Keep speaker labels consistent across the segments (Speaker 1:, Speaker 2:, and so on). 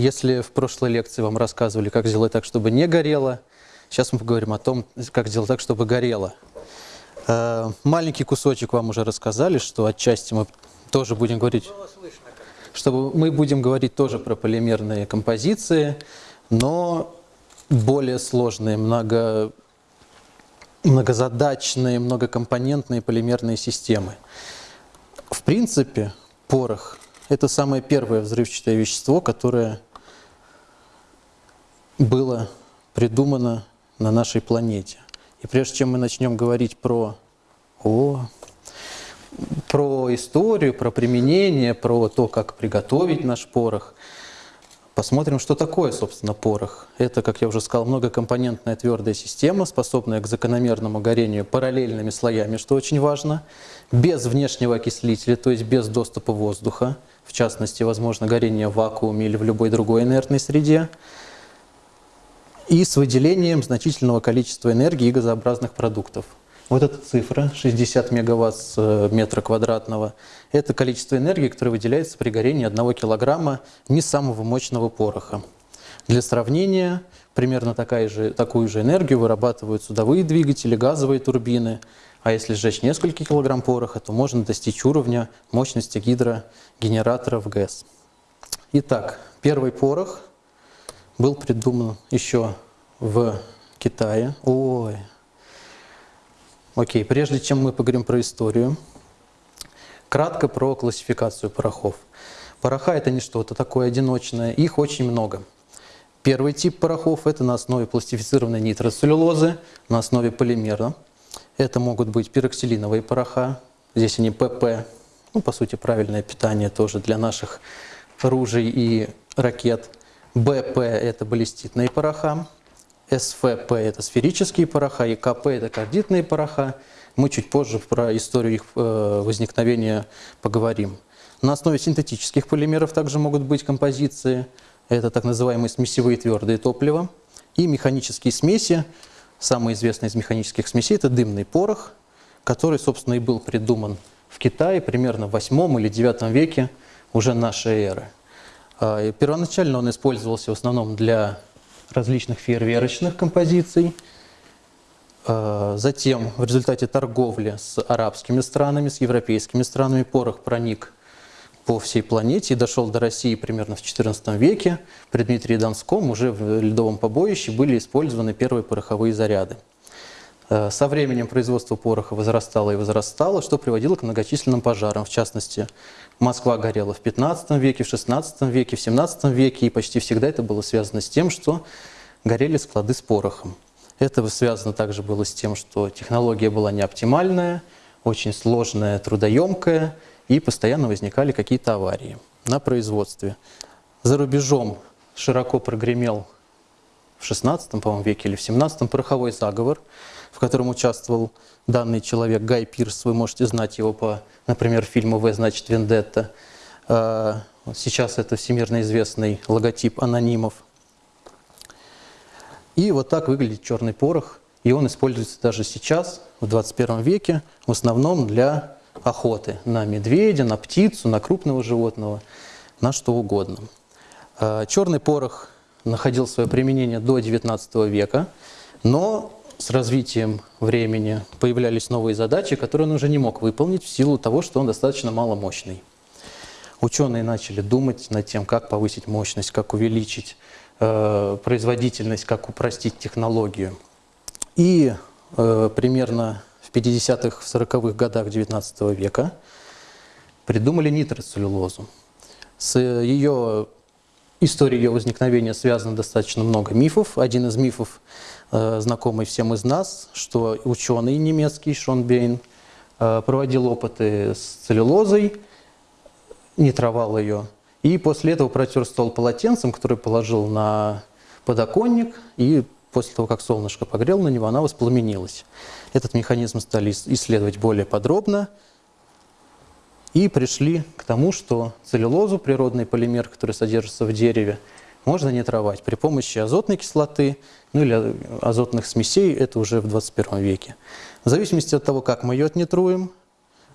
Speaker 1: Если в прошлой лекции вам рассказывали, как сделать так, чтобы не горело, сейчас мы поговорим о том, как сделать так, чтобы горело. Э, маленький кусочек вам уже рассказали, что отчасти мы тоже будем говорить, чтобы мы будем говорить тоже про полимерные композиции, но более сложные, много, многозадачные, многокомпонентные полимерные системы. В принципе, порох – это самое первое взрывчатое вещество, которое было придумано на нашей планете. И прежде чем мы начнем говорить про, о, про историю, про применение, про то, как приготовить наш порох, посмотрим, что такое, собственно, порох. Это, как я уже сказал, многокомпонентная твердая система, способная к закономерному горению параллельными слоями, что очень важно, без внешнего окислителя, то есть без доступа воздуха, в частности, возможно, горение в вакууме или в любой другой инертной среде, и с выделением значительного количества энергии и газообразных продуктов. Вот эта цифра, 60 мегаватт э, метра квадратного, это количество энергии, которое выделяется при горении 1 килограмма не самого мощного пороха. Для сравнения, примерно такая же, такую же энергию вырабатывают судовые двигатели, газовые турбины, а если сжечь несколько килограмм пороха, то можно достичь уровня мощности гидрогенераторов ГЭС. Итак, первый порох был придуман еще в Китае. Ой. Окей, прежде чем мы поговорим про историю, кратко про классификацию порохов. Пороха – это не что-то такое одиночное, их очень много. Первый тип порохов – это на основе пластифицированной нитроцеллюлозы, на основе полимера. Это могут быть пироксилиновые пороха, здесь они ПП, ну, по сути, правильное питание тоже для наших ружей и ракет – БП – это баллиститные пороха, СФП – это сферические пороха, и КП – это кардитные пороха. Мы чуть позже про историю их э, возникновения поговорим. На основе синтетических полимеров также могут быть композиции. Это так называемые смесевые твердые топлива. И механические смеси. Самый известный из механических смесей – это дымный порох, который, собственно, и был придуман в Китае примерно в 8 или 9 веке уже нашей эры. А, первоначально он использовался в основном для различных фейерверочных композиций. А, затем в результате торговли с арабскими странами, с европейскими странами порох проник по всей планете и дошел до России примерно в XIV веке. При Дмитрии Донском уже в ледовом побоище были использованы первые пороховые заряды. А, со временем производство пороха возрастало и возрастало, что приводило к многочисленным пожарам. В частности, Москва горела в 15 веке, в 16 веке, в 17 веке, и почти всегда это было связано с тем, что горели склады с порохом. Это связано также было с тем, что технология была неоптимальная, очень сложная, трудоемкая, и постоянно возникали какие-то аварии на производстве. За рубежом широко прогремел в 16 по веке или в 17 пороховой заговор, в котором участвовал данный человек Гай Пирс. Вы можете знать его по например, фильма «В, значит, Вендетта». А, сейчас это всемирно известный логотип анонимов. И вот так выглядит черный порох. И он используется даже сейчас, в 21 веке, в основном для охоты на медведя, на птицу, на крупного животного, на что угодно. А, черный порох находил свое применение до 19 века, но с развитием времени появлялись новые задачи, которые он уже не мог выполнить в силу того, что он достаточно маломощный. Ученые начали думать над тем, как повысить мощность, как увеличить э, производительность, как упростить технологию. И э, примерно в 50-х, 40-х годах 19 века придумали нитроцеллюлозу. С ее историей ее возникновения связано достаточно много мифов. Один из мифов знакомый всем из нас, что ученый немецкий Шон Бейн э, проводил опыты с целлюлозой, нитровал ее, и после этого протер стол полотенцем, который положил на подоконник, и после того, как солнышко погрел на него, она воспламенилась. Этот механизм стали исследовать более подробно, и пришли к тому, что целлюлозу, природный полимер, который содержится в дереве, можно нитровать при помощи азотной кислоты, ну или азотных смесей, это уже в 21 веке. В зависимости от того, как мы ее отнитруем,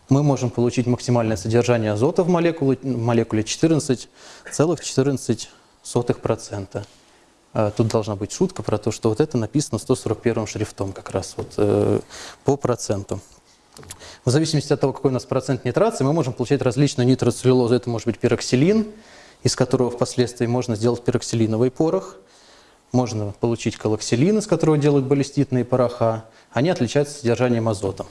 Speaker 1: мы можем получить максимальное содержание азота в молекуле, в молекуле 14,14 0,01%. А, тут должна быть шутка про то, что вот это написано 141 шрифтом как раз вот, э, по проценту. В зависимости от того, какой у нас процент нитрации, мы можем получать различную нитроцеллюлозу. Это может быть пироксилин, из которого впоследствии можно сделать пироксилиновый порох. Можно получить колоксилин, из которого делают баллиститные пороха. Они отличаются содержанием азота.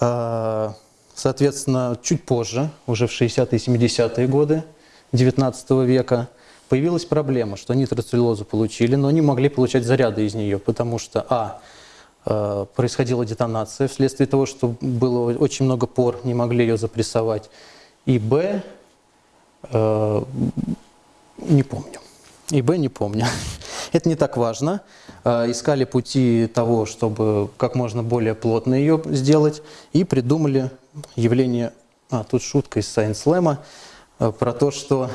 Speaker 1: А, соответственно, чуть позже, уже в 60-е и 70-е годы XIX века, появилась проблема, что нитроцеллюлозу получили, но не могли получать заряды из нее, потому что, а, Э, происходила детонация вследствие того, что было очень много пор, не могли ее запрессовать. И Б, не помню. И Б не помню. Это не так важно. Э, искали пути того, чтобы как можно более плотно ее сделать, и придумали явление, а, тут шутка из Science Slam, про то, что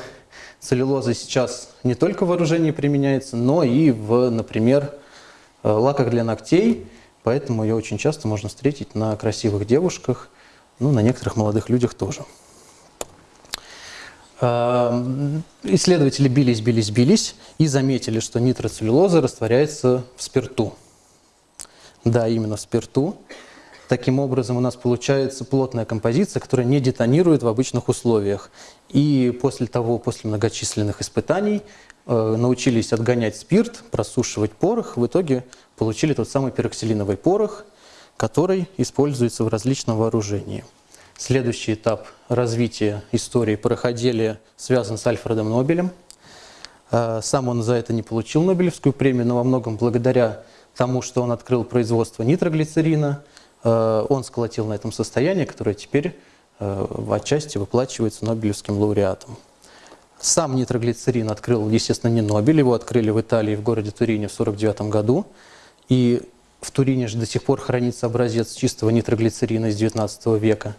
Speaker 1: целлюлоза сейчас не только в вооружении применяется, но и в, например, лаках для ногтей, Поэтому ее очень часто можно встретить на красивых девушках, ну, на некоторых молодых людях тоже. Эм, исследователи бились, бились, бились и заметили, что нитроцеллюлоза растворяется в спирту. Да, именно в спирту. Таким образом, у нас получается плотная композиция, которая не детонирует в обычных условиях. И после того, после многочисленных испытаний, э, научились отгонять спирт, просушивать порох. В итоге получили тот самый пероксилиновый порох, который используется в различном вооружении. Следующий этап развития истории пороходелия связан с Альфредом Нобелем. А, сам он за это не получил Нобелевскую премию, но во многом благодаря тому, что он открыл производство нитроглицерина, а, он сколотил на этом состояние, которое теперь а, в отчасти выплачивается Нобелевским лауреатом. Сам нитроглицерин открыл, естественно, не Нобель, его открыли в Италии, в городе Турине в 1949 году. И в Турине же до сих пор хранится образец чистого нитроглицерина из XIX века.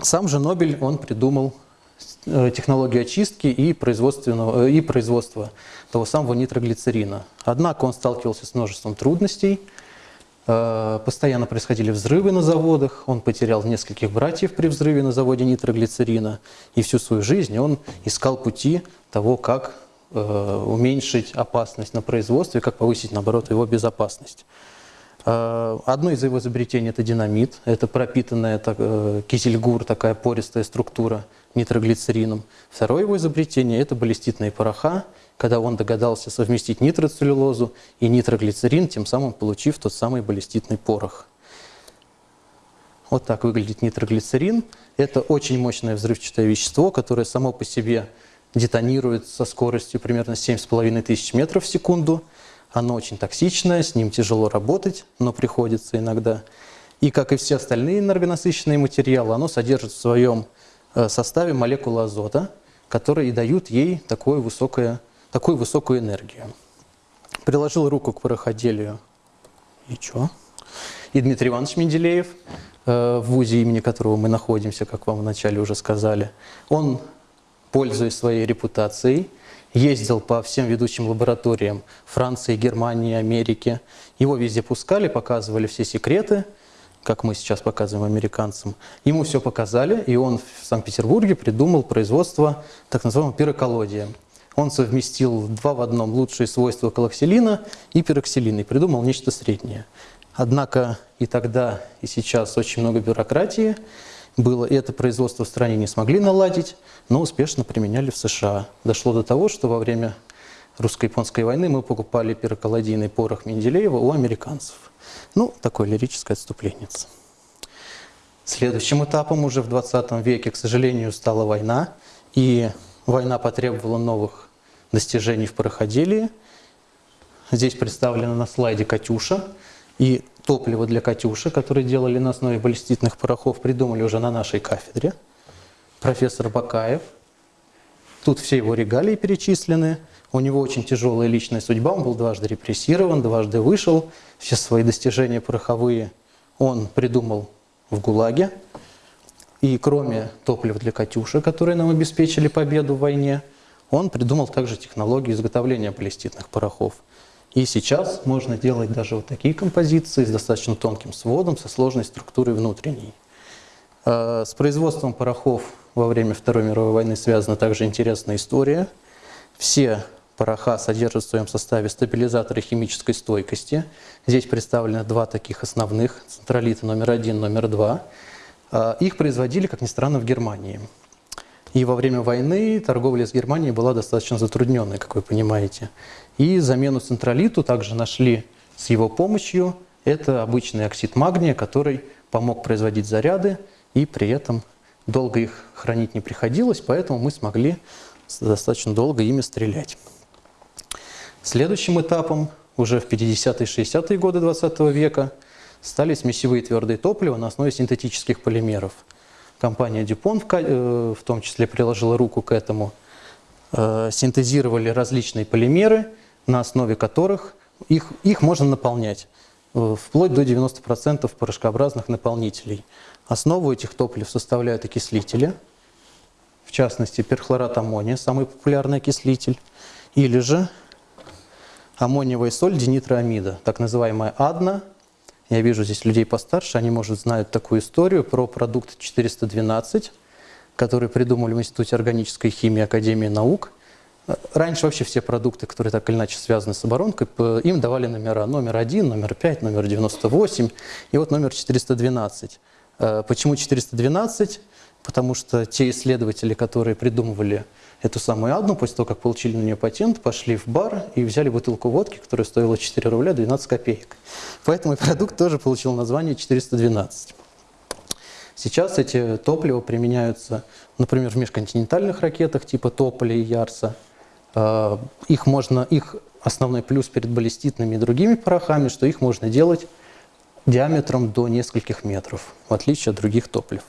Speaker 1: Сам же Нобель, он придумал э, технологию очистки и, производственного, э, и производства того самого нитроглицерина. Однако он сталкивался с множеством трудностей, э, постоянно происходили взрывы на заводах, он потерял нескольких братьев при взрыве на заводе нитроглицерина, и всю свою жизнь он искал пути того, как уменьшить опасность на производстве, как повысить, наоборот, его безопасность. Э, одно из его изобретений – это динамит. Это пропитанная так, э, кизельгур, такая пористая структура нитроглицерином. Второе его изобретение – это баллиститные пороха, когда он догадался совместить нитроцеллюлозу и нитроглицерин, тем самым получив тот самый баллиститный порох. Вот так выглядит нитроглицерин. Это очень мощное взрывчатое вещество, которое само по себе детонирует со скоростью примерно 7,5 тысяч метров в секунду. Оно очень токсичное, с ним тяжело работать, но приходится иногда. И как и все остальные энергонасыщенные материалы, оно содержит в своем э, составе молекулы азота, которые и дают ей такую, высокое, такую высокую энергию. Приложил руку к пароходелию. И что? И Дмитрий Иванович Менделеев, э, в ВУЗе, имени которого мы находимся, как вам вначале уже сказали, он пользуясь своей репутацией, ездил по всем ведущим лабораториям Франции, Германии, Америки. Его везде пускали, показывали все секреты, как мы сейчас показываем американцам. Ему все показали, и он в Санкт-Петербурге придумал производство так называемого пироколодия. Он совместил два в одном лучшие свойства колоксилина и пироксилина и придумал нечто среднее. Однако и тогда, и сейчас очень много бюрократии, было, и это производство в стране не смогли наладить, но успешно применяли в США. Дошло до того, что во время русско-японской войны мы покупали пироколодийный порох Менделеева у американцев. Ну, такое лирическое отступление. Следующим этапом уже в 20 веке, к сожалению, стала война, и война потребовала новых достижений в пароходелии. Здесь представлена на слайде «Катюша», и топливо для «Катюши», которое делали на основе баллиститных порохов, придумали уже на нашей кафедре. Профессор Бакаев. Тут все его регалии перечислены. У него очень тяжелая личная судьба. Он был дважды репрессирован, дважды вышел. Все свои достижения пороховые он придумал в ГУЛАГе. И кроме топлива для «Катюши», которые нам обеспечили победу в войне, он придумал также технологию изготовления баллиститных порохов. И сейчас можно делать даже вот такие композиции с достаточно тонким сводом, со сложной структурой внутренней. Э, с производством порохов во время Второй мировой войны связана также интересная история. Все пороха содержат в своем составе стабилизаторы химической стойкости. Здесь представлены два таких основных, центролиты номер один, номер два. А, их производили, как ни странно, в Германии. И во время войны торговля с Германией была достаточно затрудненной, как вы понимаете. И замену центролиту также нашли с его помощью. Это обычный оксид магния, который помог производить заряды, и при этом долго их хранить не приходилось, поэтому мы смогли достаточно долго ими стрелять. Следующим этапом, уже в 50-е 60-е годы 20 века, стали смесевые твердые топлива на основе синтетических полимеров. Компания э, в том числе приложила руку к этому. Э, синтезировали различные полимеры, на основе которых их, их можно наполнять, э, вплоть до 90% порошкообразных наполнителей. Основу этих топлив составляют окислители, в частности перхлорат аммония, самый популярный окислитель, или же аммониевая соль динитроамида, так называемая АДНА. Я вижу здесь людей постарше, они, может, знают такую историю про продукт 412, который придумали в Институте органической химии Академии наук. Раньше вообще все продукты, которые так или иначе связаны с оборонкой, им давали номера. Номер 1, номер 5, номер 98 и вот номер 412. Э, почему 412? Потому что те исследователи, которые придумывали эту самую Адну, после того, как получили на нее патент, пошли в бар и взяли бутылку водки, которая стоила 4 рубля 12 копеек. Поэтому и продукт тоже получил название 412. Сейчас эти топлива применяются, например, в межконтинентальных ракетах типа Тополя и Ярса. А, их, можно, их основной плюс перед баллиститными и другими порохами, что их можно делать диаметром до нескольких метров, в отличие от других топлив.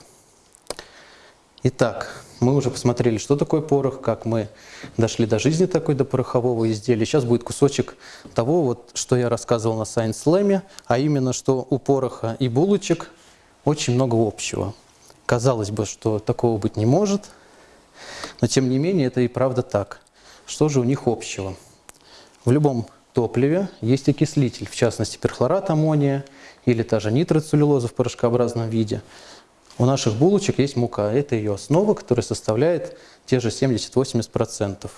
Speaker 1: Итак, мы уже посмотрели, что такое порох, как мы дошли до жизни такой, до порохового изделия. Сейчас будет кусочек того, вот, что я рассказывал на Science Slam, а именно, что у пороха и булочек очень много общего. Казалось бы, что такого быть не может, но тем не менее это и правда так. Что же у них общего? В любом топливе есть окислитель, в частности перхлорат аммония или та же нитроцеллюлоза в порошкообразном виде – у наших булочек есть мука. Это ее основа, которая составляет те же 70-80%.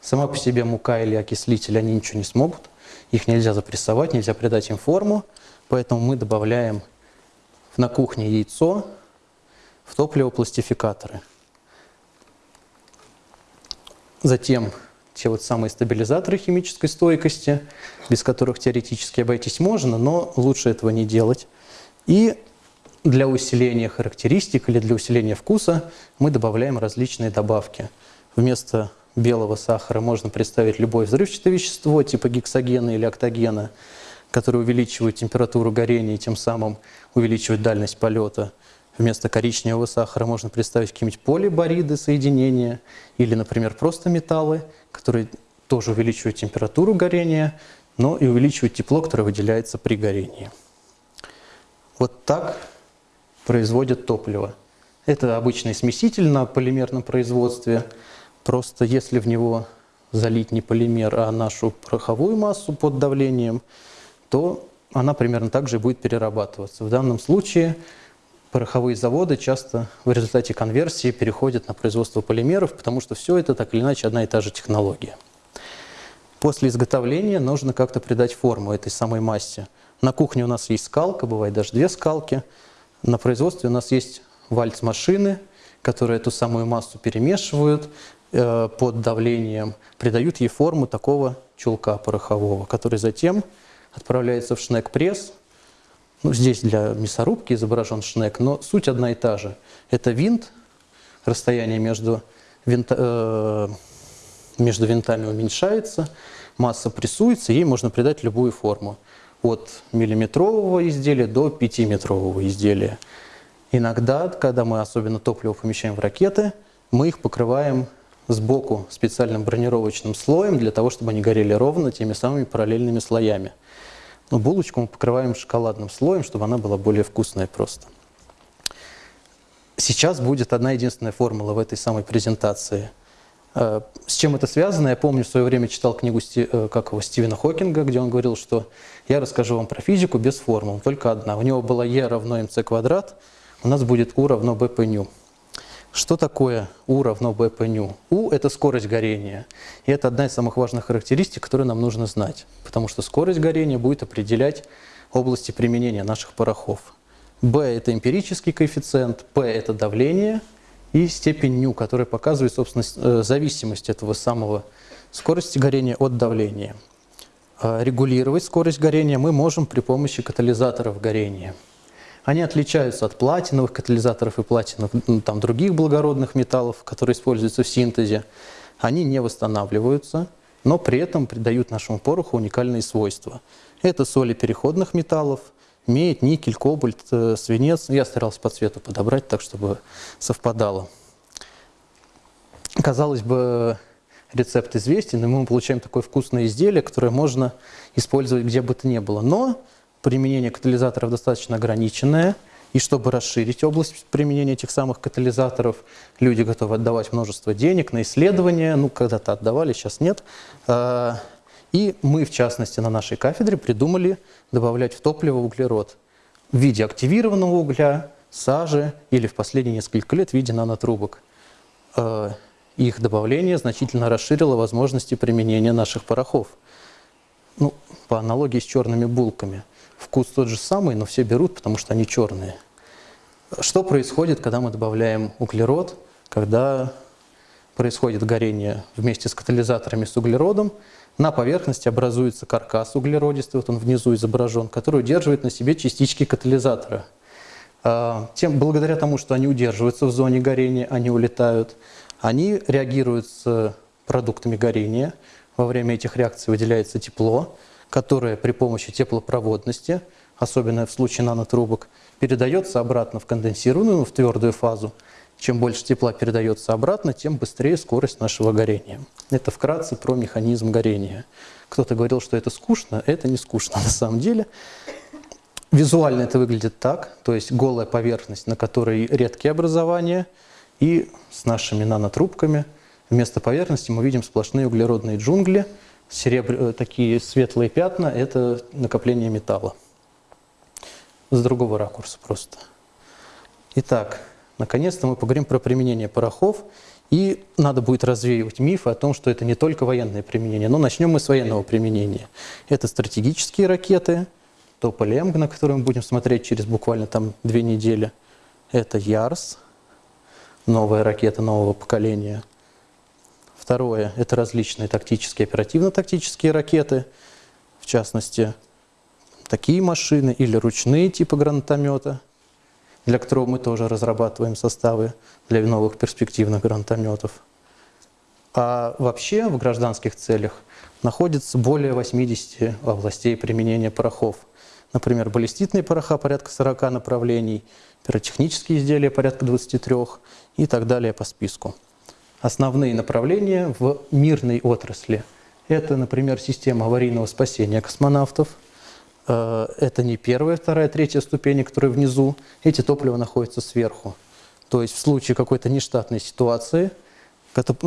Speaker 1: Сама по себе мука или окислитель, они ничего не смогут. Их нельзя запрессовать, нельзя придать им форму. Поэтому мы добавляем на кухне яйцо в топливопластификаторы. Затем те вот самые стабилизаторы химической стойкости, без которых теоретически обойтись можно, но лучше этого не делать. И для усиления характеристик или для усиления вкуса мы добавляем различные добавки. Вместо белого сахара можно представить любое взрывчатое вещество, типа гексогена или октогена, которые увеличивают температуру горения и тем самым увеличивают дальность полета. Вместо коричневого сахара можно представить какие-нибудь полибориды соединения или, например, просто металлы, которые тоже увеличивают температуру горения, но и увеличивают тепло, которое выделяется при горении. Вот так производят топливо. Это обычный смеситель на полимерном производстве. Просто если в него залить не полимер, а нашу пороховую массу под давлением, то она примерно так же будет перерабатываться. В данном случае пороховые заводы часто в результате конверсии переходят на производство полимеров, потому что все это так или иначе одна и та же технология. После изготовления нужно как-то придать форму этой самой массе. На кухне у нас есть скалка, бывает даже две скалки – на производстве у нас есть вальц-машины, которые эту самую массу перемешивают э, под давлением, придают ей форму такого чулка порохового, который затем отправляется в шнек-пресс. Ну, здесь для мясорубки изображен шнек, но суть одна и та же. Это винт, расстояние между, винта, э, между винтами уменьшается, масса прессуется, ей можно придать любую форму от миллиметрового изделия до пятиметрового изделия. Иногда, когда мы особенно топливо помещаем в ракеты, мы их покрываем сбоку специальным бронировочным слоем для того, чтобы они горели ровно теми самыми параллельными слоями. Но булочку мы покрываем шоколадным слоем, чтобы она была более вкусная просто. Сейчас будет одна единственная формула в этой самой презентации – Э, с чем это связано? Я помню, в свое время читал книгу э, как его, Стивена Хокинга, где он говорил, что я расскажу вам про физику без формул, только одна. У него была E равно mc квадрат, у нас будет U равно B по ню. Что такое U равно B по ню? U – это скорость горения. И это одна из самых важных характеристик, которые нам нужно знать. Потому что скорость горения будет определять области применения наших порохов. B – это эмпирический коэффициент, P – это давление, и степень ню, которая показывает, собственно, э, зависимость этого самого скорости горения от давления. А регулировать скорость горения мы можем при помощи катализаторов горения. Они отличаются от платиновых катализаторов и платиновых ну, там, других благородных металлов, которые используются в синтезе. Они не восстанавливаются, но при этом придают нашему пороху уникальные свойства. Это соли переходных металлов, медь, никель, кобальт, э, свинец. Я старался по цвету подобрать так, чтобы совпадало. Казалось бы, рецепт известен, и мы получаем такое вкусное изделие, которое можно использовать где бы то ни было. Но применение катализаторов достаточно ограниченное, и чтобы расширить область применения этих самых катализаторов, люди готовы отдавать множество денег на исследования, ну, когда-то отдавали, сейчас нет. А, и мы, в частности, на нашей кафедре придумали добавлять в топливо углерод в виде активированного угля, сажи или в последние несколько лет в виде нанотрубок. А, их добавление значительно расширило возможности применения наших порохов. Ну, по аналогии с черными булками. Вкус тот же самый, но все берут, потому что они черные. Что происходит, когда мы добавляем углерод, когда происходит горение вместе с катализаторами с углеродом, на поверхности образуется каркас углеродистый, вот он внизу изображен, который удерживает на себе частички катализатора. А, тем, благодаря тому, что они удерживаются в зоне горения, они улетают, они реагируют с продуктами горения. Во время этих реакций выделяется тепло, которое при помощи теплопроводности, особенно в случае нанотрубок, передается обратно в конденсированную, в твердую фазу. Чем больше тепла передается обратно, тем быстрее скорость нашего горения. Это вкратце про механизм горения. Кто-то говорил, что это скучно, это не скучно на самом деле. Визуально это выглядит так, то есть голая поверхность, на которой редкие образования – и с нашими нанотрубками вместо поверхности мы видим сплошные углеродные джунгли, серебр... Э, такие светлые пятна – это накопление металла. С другого ракурса просто. Итак, наконец-то мы поговорим про применение порохов. И надо будет развеивать мифы о том, что это не только военное применение. Но начнем мы с военного применения. Это стратегические ракеты, Тополь-М, на которые мы будем смотреть через буквально там две недели. Это Ярс – новая ракета нового поколения. Второе – это различные тактические, оперативно-тактические ракеты, в частности, такие машины или ручные типа гранатомета, для которого мы тоже разрабатываем составы для новых перспективных гранатометов. А вообще в гражданских целях находится более 80 областей применения порохов. Например, баллиститные пороха порядка 40 направлений, пиротехнические изделия порядка 23 и так далее по списку. Основные направления в мирной отрасли – это, например, система аварийного спасения космонавтов. Э, это не первая, вторая, третья ступени, которые внизу. Эти топлива находятся сверху. То есть в случае какой-то нештатной ситуации,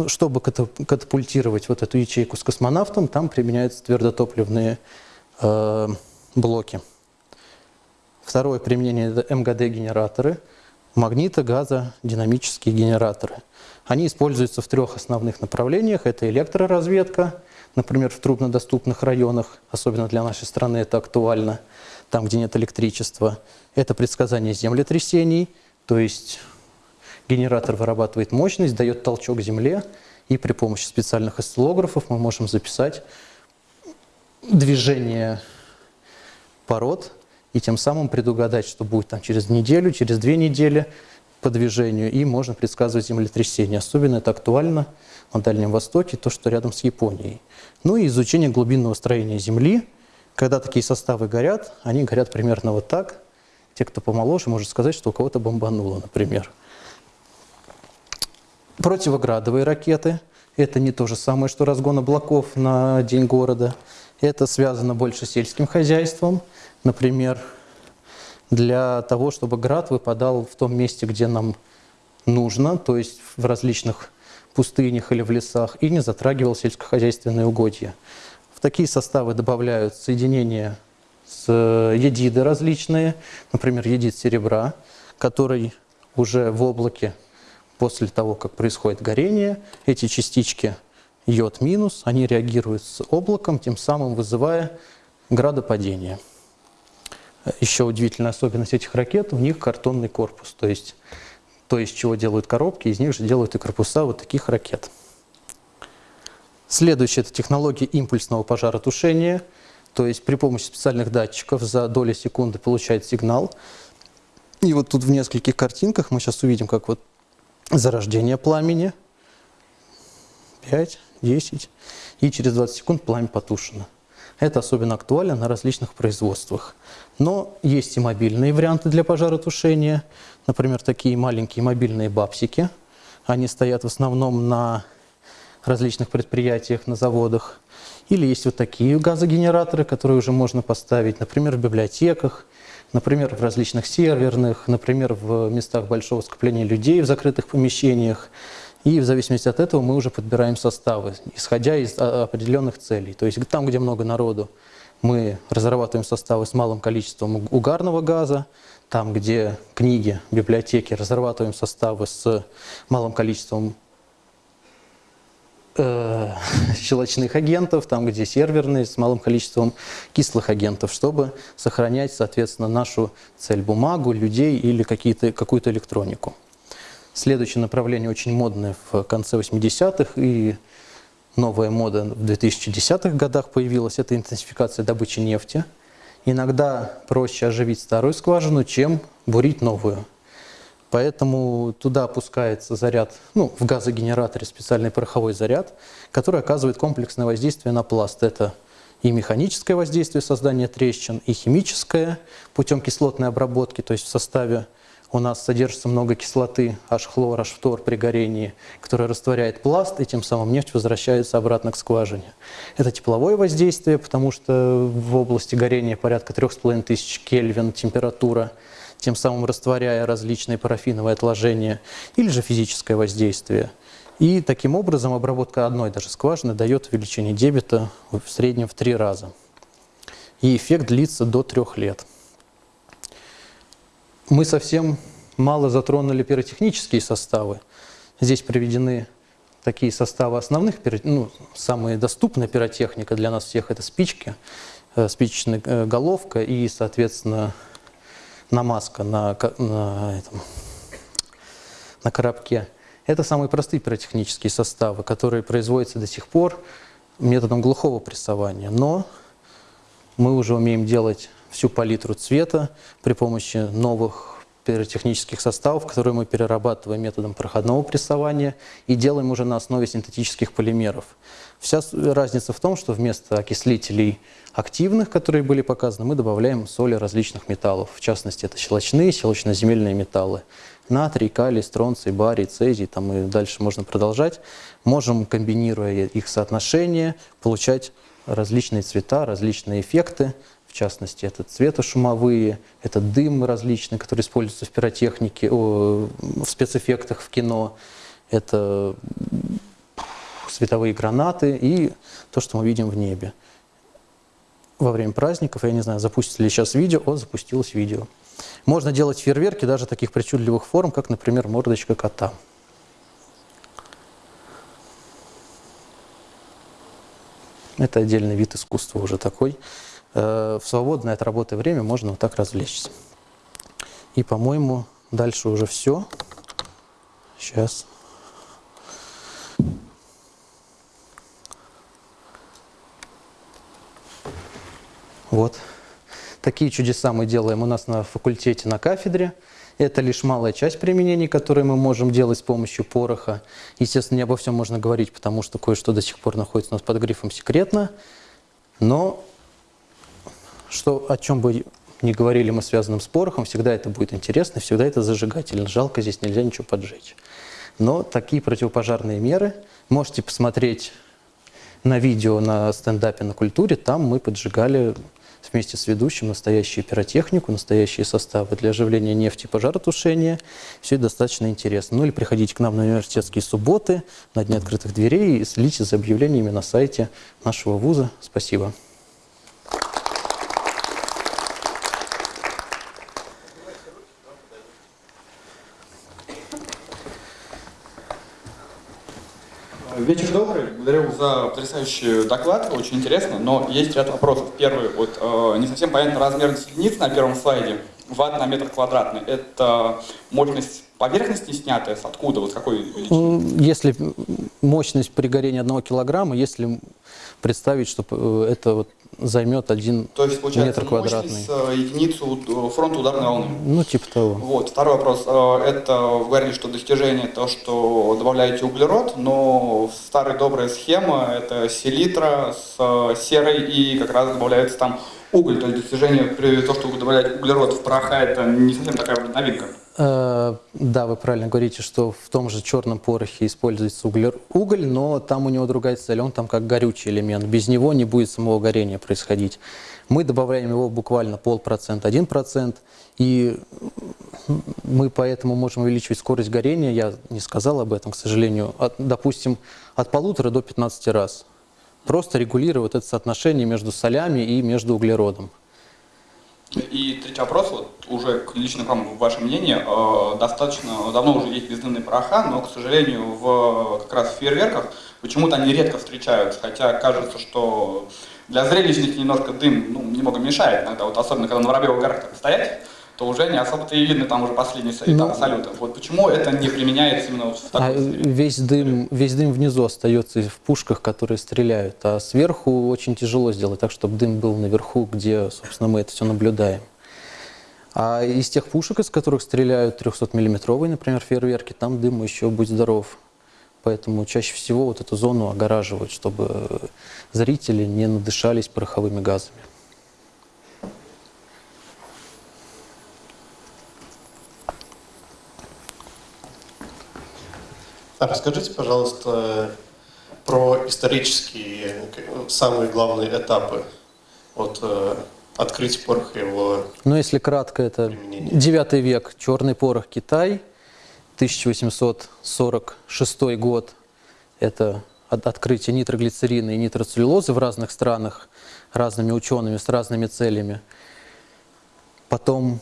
Speaker 1: чтобы катапультировать вот эту ячейку с космонавтом, там применяются твердотопливные э, блоки. Второе применение – это МГД-генераторы – магнито-газодинамические генераторы. Они используются в трех основных направлениях. Это электроразведка, например, в труднодоступных районах, особенно для нашей страны это актуально, там, где нет электричества. Это предсказание землетрясений, то есть генератор вырабатывает мощность, дает толчок земле, и при помощи специальных осциллографов мы можем записать движение пород и тем самым предугадать, что будет там через неделю, через две недели по движению, и можно предсказывать землетрясение. Особенно это актуально на Дальнем Востоке, то, что рядом с Японией. Ну и изучение глубинного строения Земли. Когда такие составы горят, они горят примерно вот так. Те, кто помоложе, может сказать, что у кого-то бомбануло, например. Противоградовые ракеты – это не то же самое, что разгон облаков на день города. Это связано больше с сельским хозяйством – например, для того, чтобы град выпадал в том месте, где нам нужно, то есть в различных пустынях или в лесах, и не затрагивал сельскохозяйственные угодья. В такие составы добавляют соединения с э, едиды различные, например, едид серебра, который уже в облаке после того, как происходит горение, эти частички йод минус, они реагируют с облаком, тем самым вызывая градопадение. Еще удивительная особенность этих ракет, у них картонный корпус, то есть то, из чего делают коробки, из них же делают и корпуса вот таких ракет. Следующая – это технология импульсного пожаротушения, то есть при помощи специальных датчиков за доли секунды получает сигнал. И вот тут в нескольких картинках мы сейчас увидим, как вот зарождение пламени, 5, 10, и через 20 секунд пламя потушено. Это особенно актуально на различных производствах. Но есть и мобильные варианты для пожаротушения. Например, такие маленькие мобильные бабсики. Они стоят в основном на различных предприятиях, на заводах. Или есть вот такие газогенераторы, которые уже можно поставить, например, в библиотеках, например, в различных серверных, например, в местах большого скопления людей в закрытых помещениях. И в зависимости от этого мы уже подбираем составы, исходя из а, определенных целей. То есть там, где много народу, мы разрабатываем составы с малым количеством угарного газа, там, где книги, библиотеки, разрабатываем составы с малым количеством э, щелочных агентов, там, где серверные, с малым количеством кислых агентов, чтобы сохранять, соответственно, нашу цель – бумагу, людей или какую-то электронику. Следующее направление очень модное в конце 80-х и новая мода в 2010-х годах появилась – это интенсификация добычи нефти. Иногда проще оживить старую скважину, чем бурить новую. Поэтому туда опускается заряд, ну, в газогенераторе специальный пороховой заряд, который оказывает комплексное воздействие на пласт. Это и механическое воздействие создания трещин, и химическое путем кислотной обработки, то есть в составе у нас содержится много кислоты H-хлор, H-фтор при горении, которая растворяет пласт, и тем самым нефть возвращается обратно к скважине. Это тепловое воздействие, потому что в области горения порядка 3500 Кельвин температура, тем самым растворяя различные парафиновые отложения, или же физическое воздействие. И таким образом обработка одной даже скважины дает увеличение дебита в среднем в три раза. И эффект длится до трех лет мы совсем мало затронули пиротехнические составы. Здесь приведены такие составы основных, ну, самые доступная пиротехника для нас всех – это спички, э, спичечная э, головка и, соответственно, намазка на, на, этом, на коробке. Это самые простые пиротехнические составы, которые производятся до сих пор методом глухого прессования. Но мы уже умеем делать всю палитру цвета при помощи новых пиротехнических составов, которые мы перерабатываем методом проходного прессования и делаем уже на основе синтетических полимеров. Вся разница в том, что вместо окислителей активных, которые были показаны, мы добавляем соли различных металлов. В частности, это щелочные, щелочно-земельные металлы. Натрий, калий, стронций, барий, цезий, там и дальше можно продолжать. Можем, комбинируя их соотношение, получать различные цвета, различные эффекты. В частности, это цветошумовые, это дым различный, который используется в пиротехнике, в спецэффектах в кино. Это световые гранаты и то, что мы видим в небе. Во время праздников, я не знаю, запустили ли сейчас видео, о, запустилось видео. Можно делать фейерверки даже таких причудливых форм, как, например, мордочка кота. Это отдельный вид искусства уже такой. Э, в свободное от работы время можно вот так развлечься. И, по-моему, дальше уже все. Сейчас. Вот. Такие чудеса мы делаем у нас на факультете, на кафедре. Это лишь малая часть применений, которые мы можем делать с помощью пороха. Естественно, не обо всем можно говорить, потому что кое-что до сих пор находится у нас под грифом «секретно». Но что, о чем бы ни говорили мы связанным с порохом, всегда это будет интересно, всегда это зажигательно. Жалко, здесь нельзя ничего поджечь. Но такие противопожарные меры можете посмотреть на видео на стендапе на культуре. Там мы поджигали вместе с ведущим настоящую пиротехнику, настоящие составы для оживления нефти и пожаротушения. Все это достаточно интересно. Ну или приходите к нам на университетские субботы, на Дни открытых дверей и следите за объявлениями на сайте нашего вуза. Спасибо.
Speaker 2: Вечер добрый. Благодарю за потрясающий доклад. Очень интересно, но есть ряд вопросов. Первый, вот э, не совсем понятно размер единиц на первом слайде. Ватт на метр квадратный. Это мощность поверхности снятая? С откуда? Вот какой величины?
Speaker 1: Если мощность при горении одного килограмма, если представить, что э, это вот займет один
Speaker 2: То есть, получается,
Speaker 1: метр квадратный.
Speaker 2: мощность э, единицу э, фронта ударной волны.
Speaker 1: Ну, типа того.
Speaker 2: Вот. Второй вопрос. Э, Это вы говорили, что достижение то, что добавляете углерод, но старая добрая схема – это селитра с серой и как раз добавляется там уголь. То есть достижение том, что вы добавляете углерод в пороха, это не совсем такая новинка.
Speaker 1: Э, Да, вы правильно говорите, что в том же черном порохе используется уголь, но там у него другая цель, он там как горючий элемент. Без него не будет самого горения происходить. Мы добавляем его буквально полпроцента, один процент, и мы поэтому можем увеличивать скорость горения, я не сказал об этом, к сожалению, от, допустим, от полутора до 15 раз. Просто регулировать это соотношение между солями и между углеродом.
Speaker 2: И третий вопрос, вот уже лично к вам, ваше мнение. Э, Достаточно давно уже есть бездымные пороха, но, к сожалению, в как раз в фейерверках почему-то они редко встречаются, хотя кажется, что для зрелищности немножко дым ну, немного мешает иногда, вот особенно когда на Воробьевых горах так стоять, то уже не особо-то и видно там уже последний этап
Speaker 1: Ну,
Speaker 2: салюта. Вот почему это не применяется именно в
Speaker 1: А
Speaker 2: такой сфере?
Speaker 1: весь дым, весь дым внизу остается в пушках, которые стреляют, а сверху очень тяжело сделать так, чтобы дым был наверху, где, собственно, мы это все наблюдаем. А из тех пушек, из которых стреляют 300-миллиметровые, например, фейерверки, там дым еще будь здоров. Поэтому чаще всего вот эту зону огораживают, чтобы зрители не надышались пороховыми газами.
Speaker 3: А расскажите, пожалуйста, про исторические самые главные этапы от э, открытия пороха его
Speaker 1: Но если кратко, это
Speaker 3: Применение.
Speaker 1: 9 век, черный порох Китай, 1846 год, это от- открытие нитроглицерина и нитроцеллюлозы в разных странах разными учеными с разными целями. Потом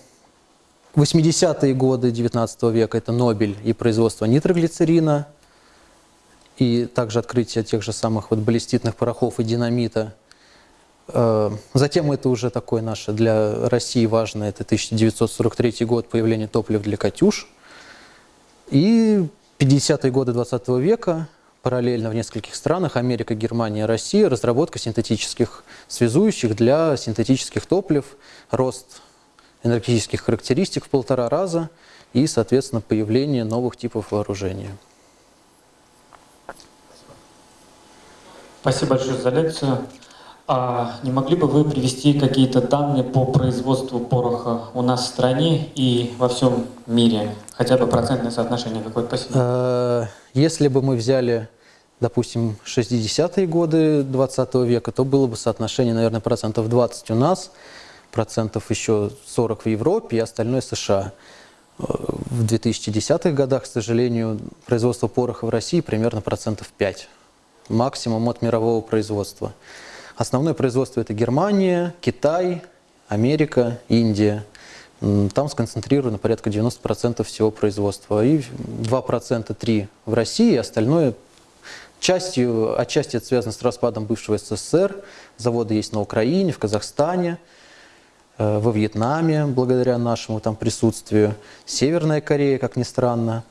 Speaker 1: 80-е годы 19 века это Нобель и производство нитроглицерина, и также открытие тех же самых вот баллиститных порохов и динамита. Э, Затем это уже такое наше для России важное, это 1943 год, появление топлива для «Катюш». И 50-е годы 20 века, параллельно в нескольких странах, Америка, Германия, Россия, разработка синтетических связующих для синтетических топлив, рост энергетических характеристик в полтора раза и, соответственно, появление новых типов вооружения.
Speaker 4: Спасибо большое за лекцию. А не могли бы вы привести какие-то данные по производству пороха у нас в стране и во всем мире? Хотя бы процентное соотношение какое-то? Спасибо.
Speaker 1: Э, Если бы мы взяли, допустим, 60-е годы 20 века, то было бы соотношение, наверное, процентов 20 у нас, процентов еще 40 в Европе и остальное США. Э, В 2010-х годах, к сожалению, производство пороха в России примерно процентов 5, максимум от мирового производства. Основное производство это Германия, Китай, Америка, Индия. Там сконцентрировано порядка 90% всего производства. И 2%, 3% в России, остальное частью, отчасти это связано с распадом бывшего СССР. Заводы есть на Украине, в Казахстане, во Вьетнаме, благодаря нашему там присутствию, Северная Корея, как ни странно.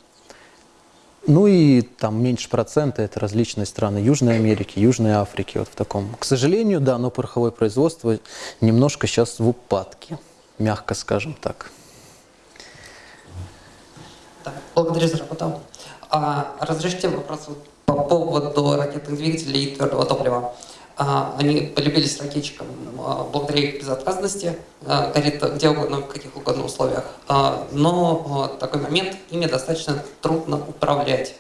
Speaker 1: Ну и там меньше процента это различные страны Южной Америки, Южной Африки, вот в таком. К сожалению, да, но пороховое производство немножко сейчас в упадке, мягко скажем так.
Speaker 5: Да, благодарю за работу. А, разрешите вопрос по поводу ракетных двигателей и твердого топлива. А, они полюбились ракетчикам а, благодаря их безотказности, а, горит где угодно, в каких угодно условиях. Но такой момент, ими достаточно трудно управлять.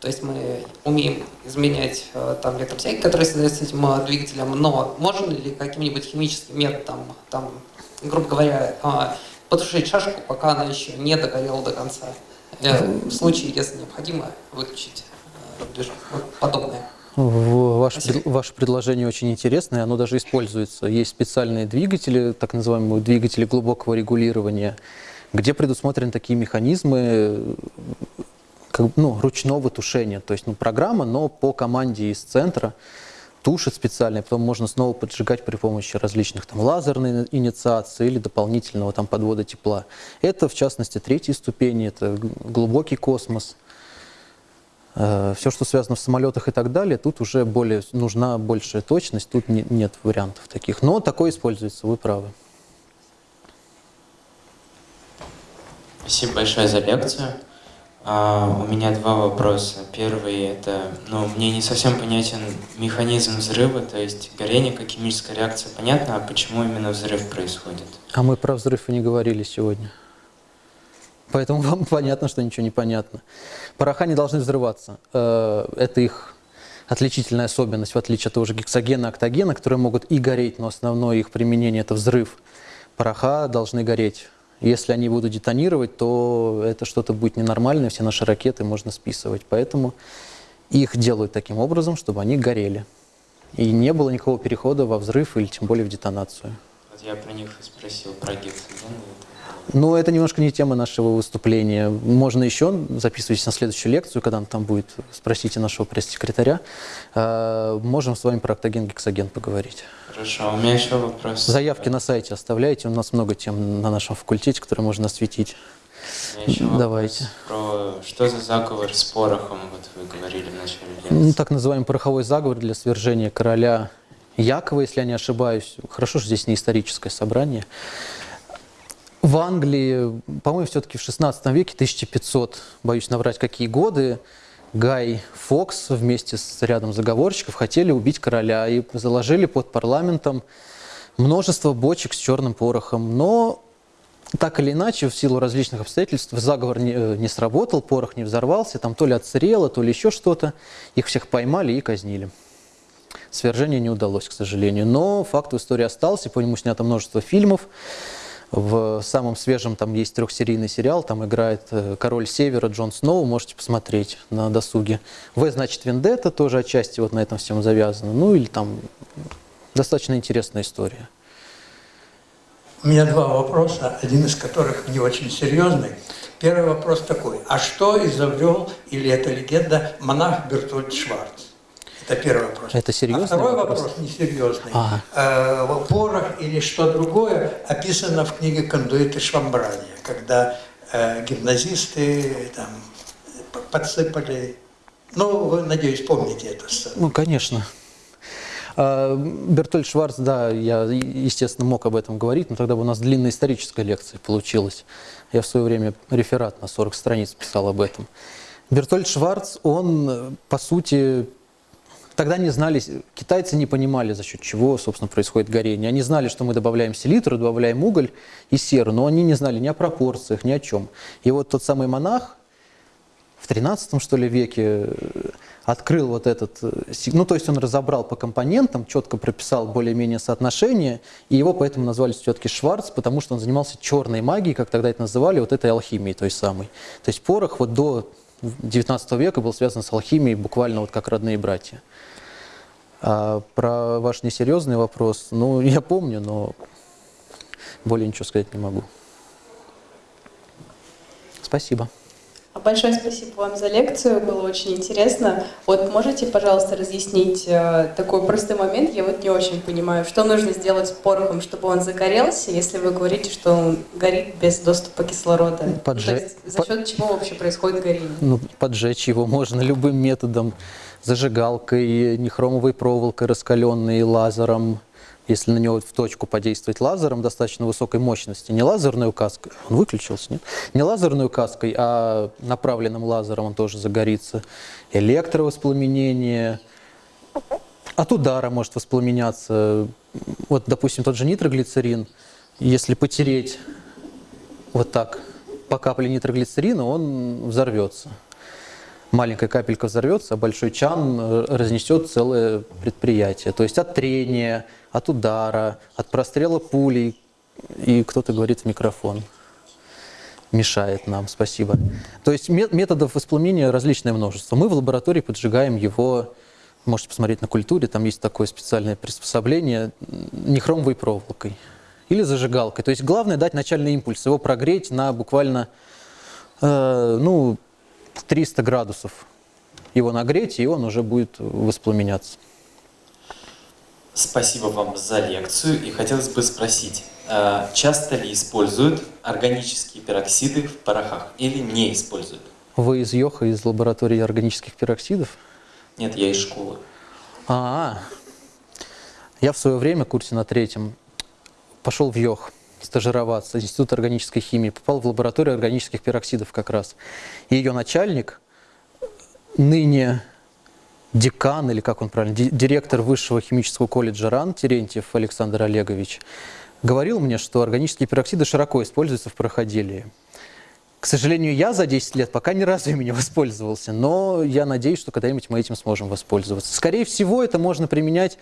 Speaker 5: То есть мы умеем изменять там электроотсеки, которые создаются этим двигателем, но можно ли каким-нибудь химическим методом, там, грубо говоря, потушить шашку, пока она еще не догорела до конца? Э, В случае, если необходимо, выключить э, движок. Вот подобное.
Speaker 1: Ваше, пред- ваше предложение очень интересное, оно даже используется. Есть специальные двигатели, так называемые двигатели глубокого регулирования, где предусмотрены такие механизмы, как, ну, ручного тушения. То есть ну, программа, но по команде из центра тушит специально, потом можно снова поджигать при помощи различных там лазерной инициации или дополнительного там подвода тепла. Это, в частности, третьей ступени, это глубокий космос. Все, что связано в самолетах и так далее, тут уже более, нужна большая точность, тут не, нет вариантов таких. Но такое используется, вы правы.
Speaker 6: Спасибо большое за лекцию. А, у меня два вопроса. Первый – это, ну, мне не совсем понятен механизм взрыва, то есть горение как химическая реакция, понятно, а почему именно взрыв происходит?
Speaker 1: А мы про взрыв и не говорили сегодня. Поэтому вам понятно, что ничего не понятно. Пороха не должны взрываться. Э, это их отличительная особенность, в отличие от того же гексогена, октогена, которые могут и гореть, но основное их применение – это взрыв. Пороха должны гореть. Если они будут детонировать, то это что-то будет ненормальное, все наши ракеты можно списывать. Поэтому их делают таким образом, чтобы они горели. И не было никакого перехода во взрыв или тем более в детонацию.
Speaker 6: Вот я про них и спросил, про гексоген.
Speaker 1: Ну, это немножко не тема нашего выступления. Можно еще, записывайтесь на следующую лекцию, когда он там будет, спросите нашего пресс-секретаря. Э, можем с вами про октоген гексоген поговорить.
Speaker 6: Хорошо, у меня еще вопрос.
Speaker 1: Заявки на сайте оставляйте, у нас много тем на нашем факультете, которые можно осветить.
Speaker 6: Еще
Speaker 1: Давайте.
Speaker 6: Про что за заговор с порохом, вот вы говорили в начале лекции.
Speaker 1: Ну, так называемый пороховой заговор для свержения короля Якова, если я не ошибаюсь. Хорошо, что здесь не историческое собрание. В Англии, по-моему, все-таки в 16 веке, 1500, боюсь наврать, какие годы, Гай Фокс вместе с рядом заговорщиков хотели убить короля и заложили под парламентом множество бочек с черным порохом. Но так или иначе, в силу различных обстоятельств, заговор не, э, не сработал, порох не взорвался, там то ли отсырело, то ли еще что-то. Их всех поймали и казнили. Свержение не удалось, к сожалению. Но факт в истории остался, по нему снято множество фильмов. В самом свежем там есть трехсерийный сериал, там играет э, король Севера Джон Сноу, можете посмотреть на досуге. В значит Вендетта тоже отчасти вот на этом всем завязано. Ну или там достаточно интересная история.
Speaker 7: У меня два вопроса, один из которых не очень серьезный. Первый вопрос такой. А что изобрел, или это легенда, монах Бертольд Шварц? Это первый вопрос.
Speaker 1: Это серьезный
Speaker 7: а второй
Speaker 1: вопрос?
Speaker 7: вопрос, несерьезный.
Speaker 1: Ага.
Speaker 7: Э, порох или что другое описано в книге «Кондуиты Швамбрания», когда э, гимназисты там, подсыпали... Ну, вы, надеюсь, помните сцену.
Speaker 1: Ну, конечно. А, Бертольд Шварц, да, я, естественно, мог об этом говорить, но тогда бы у нас длинная историческая лекция получилась. Я в свое время реферат на 40 страниц писал об этом. Бертольд Шварц, он, по сути, Тогда не знали, китайцы не понимали, за счет чего, собственно, происходит горение. Они знали, что мы добавляем селитру, добавляем уголь и серу, но они не знали ни о пропорциях, ни о чем. И вот тот самый монах в 13 что ли, веке э, открыл вот этот, э, ну то есть он разобрал по компонентам, четко прописал более-менее соотношение, и его поэтому назвали все-таки Шварц, потому что он занимался черной магией, как тогда это называли, вот этой алхимией той самой. То есть порох вот до 19 века был связан с алхимией буквально вот как родные братья. А про ваш несерьезный вопрос, ну, я помню, но более ничего сказать не могу. Спасибо.
Speaker 8: Большое спасибо вам за лекцию, было очень интересно. Вот можете, пожалуйста, разъяснить э, такой простой момент? Я вот не очень понимаю, что нужно сделать с порохом, чтобы он загорелся, если вы говорите, что он горит без доступа кислорода?
Speaker 1: Поджечь.
Speaker 8: То есть за счет чего вообще происходит горение?
Speaker 1: Ну, поджечь его можно любым методом. Зажигалкой, нехромовой проволокой раскаленной, лазером, если на него в точку подействовать лазером достаточно высокой мощности, не лазерной указкой, он выключился, нет? Не лазерной указкой, а направленным лазером он тоже загорится. Электровоспламенение, от удара может воспламеняться. Вот, допустим, тот же нитроглицерин, если потереть вот так по капле нитроглицерина, он взорвется маленькая капелька взорвется, а большой чан э, разнесет целое предприятие. То есть от трения, от удара, от прострела пулей. И кто-то говорит в микрофон. Мешает нам, спасибо. То есть методов воспламенения различное множество. Мы в лаборатории поджигаем его, можете посмотреть на культуре, там есть такое специальное приспособление, нехромовой проволокой или зажигалкой. То есть главное дать начальный импульс, его прогреть на буквально, э, ну, 300 градусов его нагреть, и он уже будет воспламеняться.
Speaker 9: Спасибо вам за лекцию. И хотелось бы спросить, э, часто ли используют органические пероксиды в порохах или не используют?
Speaker 1: Вы из Йоха, из лаборатории органических пероксидов?
Speaker 9: Нет, я из школы.
Speaker 1: А, я в свое время, курсе на третьем, пошел в Йох стажироваться, Институт органической химии, попал в лабораторию органических пероксидов как раз. И ее начальник, ныне декан, или как он правильно, ди- директор Высшего химического колледжа РАН, Терентьев Александр Олегович, говорил мне, что органические пероксиды широко используются в пороходелии. К сожалению, я за 10 лет пока ни разу ими не воспользовался, но я надеюсь, что когда-нибудь мы этим сможем воспользоваться. Скорее всего, это можно применять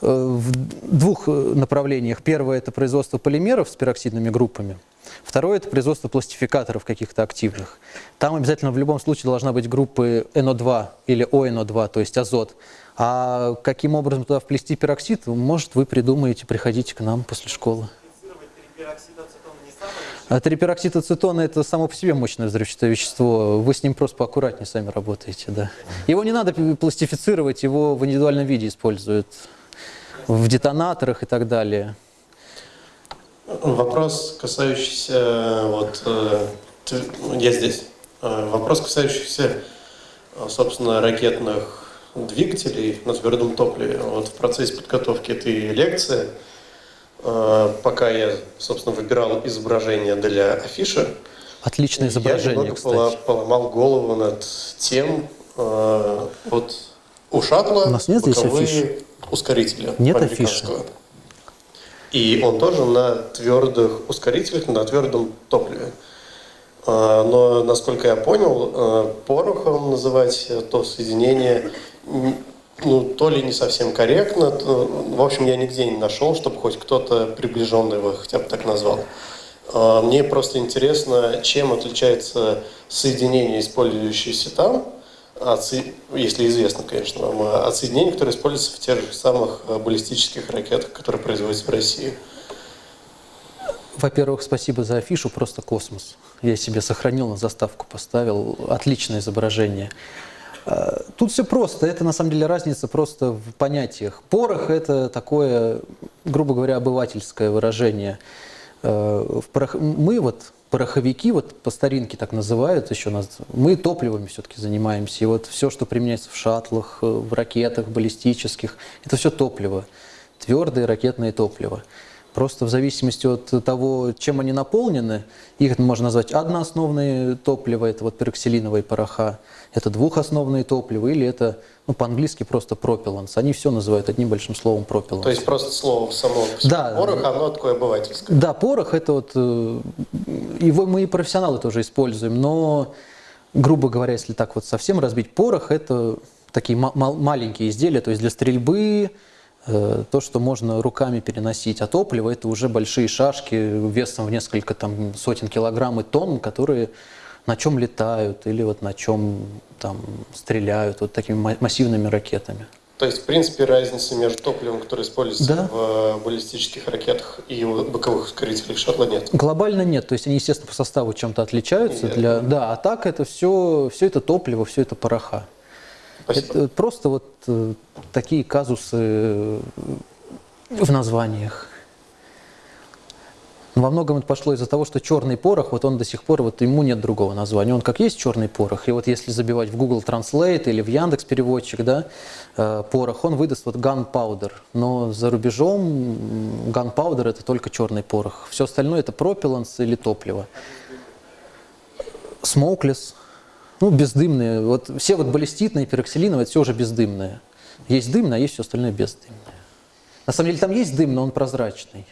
Speaker 1: в двух э, направлениях. Первое – это производство полимеров с пероксидными группами. Второе – это производство пластификаторов каких-то активных. Там обязательно в любом случае должна быть группы NO2 или ONO2, то есть азот. А каким образом туда вплести пероксид, может, вы придумаете, приходите к нам после школы. А трипероксид ацетона – это само по себе мощное взрывчатое вещество. Вы с ним просто поаккуратнее сами работаете, да. Его не надо пластифицировать, его в индивидуальном виде используют в детонаторах и так далее.
Speaker 3: Вопрос, касающийся вот э, я здесь. Э, Вопрос, касающийся, э, собственно, ракетных двигателей на твердом топливе. Вот в процессе подготовки этой лекции, пока я, собственно, выбирал изображение для афиши,
Speaker 1: Отличное
Speaker 3: я
Speaker 1: изображение,
Speaker 3: пола-
Speaker 1: кстати.
Speaker 3: поломал голову над тем, вот у шаттла
Speaker 1: У нас нет здесь
Speaker 3: боковые
Speaker 1: афиш?
Speaker 3: ускорители
Speaker 1: Нет
Speaker 3: американского. И он тоже на твердых ускорителях, на твердом топливе. А, Но, насколько я понял, э, порохом называть то соединение ну, то ли не совсем корректно, то- в общем, я нигде не нашел, чтобы хоть кто-то приближенный его хотя бы так назвал. А, Мне просто интересно, чем отличается соединение, использующееся там, если известно, конечно, вам, а, от соединений, которые используются в тех же самых э, баллистических ракетах, которые производятся в России.
Speaker 1: Во-первых, спасибо за афишу, просто космос. Я себе сохранил, на заставку поставил. Отличное изображение. Э, Тут все просто. Это на самом деле разница просто в понятиях. Порох – это такое, грубо говоря, обывательское выражение. Э, Мы вот, пороховики, вот по старинке так называют еще нас, мы топливами все-таки занимаемся. И вот все, что применяется в шаттлах, э, в ракетах баллистических, это все топливо. Твердое ракетное топливо. Просто в зависимости от того, чем они наполнены, их можно назвать одноосновные топлива, это вот пероксилиновые пороха, это двухосновные топлива, или это, ну, по-английски просто пропелланс. Они все называют одним большим словом пропелланс.
Speaker 3: То есть просто слово само
Speaker 1: Да.
Speaker 3: порох, оно такое обывательское.
Speaker 1: Да, порох это вот, э, его мы и профессионалы тоже используем, но, грубо говоря, если так вот совсем разбить, порох это такие ма- мал- маленькие изделия, то есть для стрельбы, э, то, что можно руками переносить, а топливо это уже большие шашки весом в несколько там сотен килограмм и тонн, которые на чем летают или вот на чем там стреляют вот такими ма- массивными ракетами.
Speaker 3: То есть, в принципе, разницы между топливом, которое используется
Speaker 1: Да.
Speaker 3: в э, баллистических ракетах и у боковых ускорителей шаттла нет.
Speaker 1: Глобально нет, то есть они, естественно, по составу чем-то отличаются.
Speaker 3: Нет.
Speaker 1: Для, да, а так это все, все это топливо, все это пороха.
Speaker 3: Спасибо.
Speaker 1: Это просто вот э, такие казусы э, в названиях. Во многом это пошло из-за того, что черный порох, вот он до сих пор, вот ему нет другого названия. Он как есть черный порох, и вот если забивать в Google Translate или в Яндекс переводчик, да, э, порох, он выдаст вот gunpowder. Но за рубежом gunpowder это только черный порох. Все остальное это пропелланс или топливо. Smokeless, ну, бездымные. Вот все вот баллиститные, пероксилиновые, все уже бездымное. Есть дымное, а есть все остальное бездымное. На самом деле там есть дым, но он прозрачный.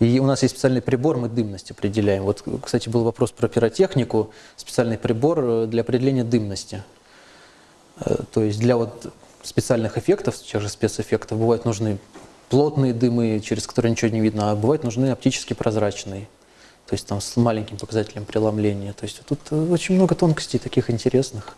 Speaker 1: И у нас есть специальный прибор, мы дымность определяем. Вот, кстати, был вопрос про пиротехнику. Специальный прибор э, для определения дымности. Э, То есть для вот специальных эффектов, тех же спецэффектов, бывают нужны плотные дымы, через которые ничего не видно, а бывают нужны оптически прозрачные. То есть там с маленьким показателем преломления. То есть тут э, очень много тонкостей таких интересных.